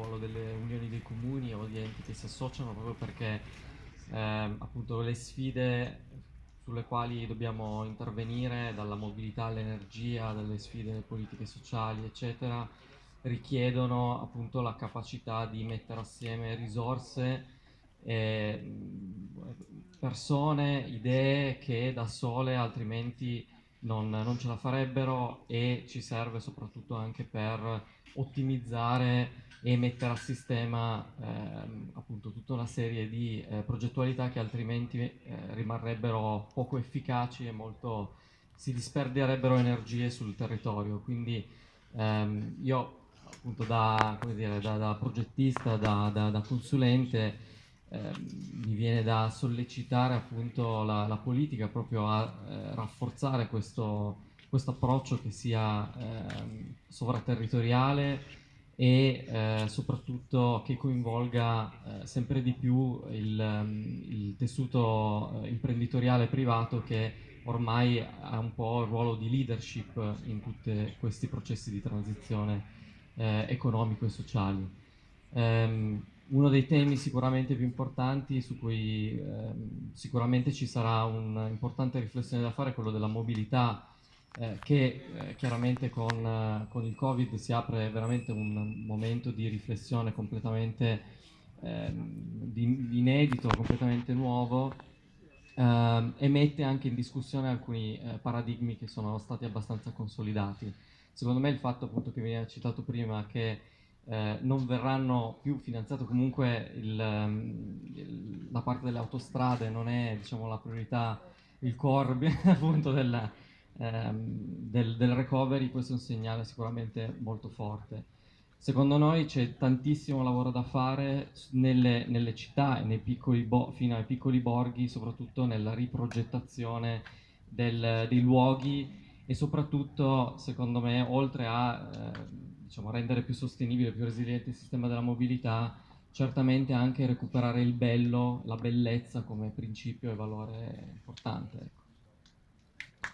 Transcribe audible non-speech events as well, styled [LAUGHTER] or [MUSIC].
ruolo delle unioni dei comuni o di enti che si associano proprio perché ehm, appunto le sfide sulle quali dobbiamo intervenire, dalla mobilità all'energia, dalle sfide politiche sociali, eccetera, richiedono appunto la capacità di mettere assieme risorse, eh, persone, idee che da sole altrimenti non, non, ce la farebbero e ci serve soprattutto anche per ottimizzare e mettere a sistema ehm, appunto tutta una serie di eh, progettualità che altrimenti eh, rimarrebbero poco efficaci e molto si disperderebbero energie sul territorio. Quindi ehm, io appunto da, dire, da, da progettista, da, da consulente, eh, mi viene da sollecitare appunto la, la politica proprio a eh, rafforzare questo, questo, approccio che sia eh, sovraterritoriale e eh, soprattutto che coinvolga eh, sempre di più il, il tessuto eh, imprenditoriale privato che ormai ha un po' il ruolo di leadership in tutti questi processi di transizione economico e sociali. Um, uno dei temi sicuramente più importanti su cui ehm, sicuramente ci sarà un'importante riflessione da fare è quello della mobilità eh, che eh, chiaramente con, eh, con, il Covid si apre veramente un momento di riflessione completamente ehm, di, di inedito, completamente nuovo ehm, e mette anche in discussione alcuni eh, paradigmi che sono stati abbastanza consolidati. Secondo me il fatto appunto che veniva citato prima che eh, non verranno più finanziate. Comunque il, il, la parte delle autostrade non è diciamo, la priorità, il core [LAUGHS] appunto della, ehm, del, del, recovery, questo è un segnale sicuramente molto forte. Secondo noi c'è tantissimo lavoro da fare nelle, nelle città e fino ai piccoli borghi, soprattutto nella riprogettazione del, dei luoghi e soprattutto, secondo me, oltre a eh, diciamo, rendere più sostenibile, più resiliente il sistema della mobilità, certamente anche recuperare il bello, la bellezza come principio e valore importante. Ecco.